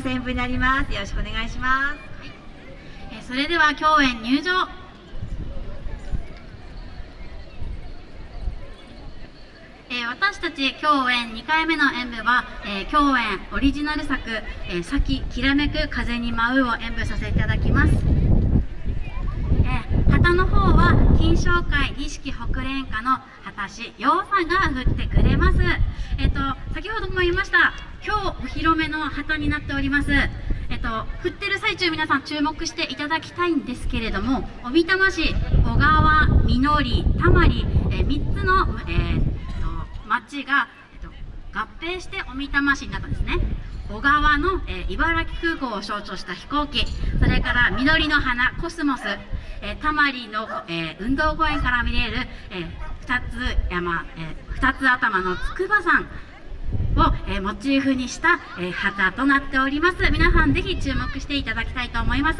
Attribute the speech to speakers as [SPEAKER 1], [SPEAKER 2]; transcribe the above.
[SPEAKER 1] 全部になります。よろしくお願いします、
[SPEAKER 2] えそれでは共演入場。え私たち共演2回目の演舞は、えー共演オリジナル作「えー、咲ききらめく風に舞う」を演舞させていただきます、えー旗の方は金賞会錦北連歌の旗師陽さんが振ってくれます。えっ、と先ほども言いました今日お披露目の旗になっております。えっと、振ってる最中皆さん注目していただきたいんですけれども小美玉市小川みのりたまり、えー、3つの、えーと町が、えっと、合併して小美玉市になったんですね。小川の、えー茨城空港を象徴した飛行機。それから緑の花コスモス、えー、タマリの、えー運動公園から見れる、えー、2つ山、えー、2つ頭の筑波山を、えーモチーフにした、えー旗となっております。皆さんぜひ注目していただきたいと思います。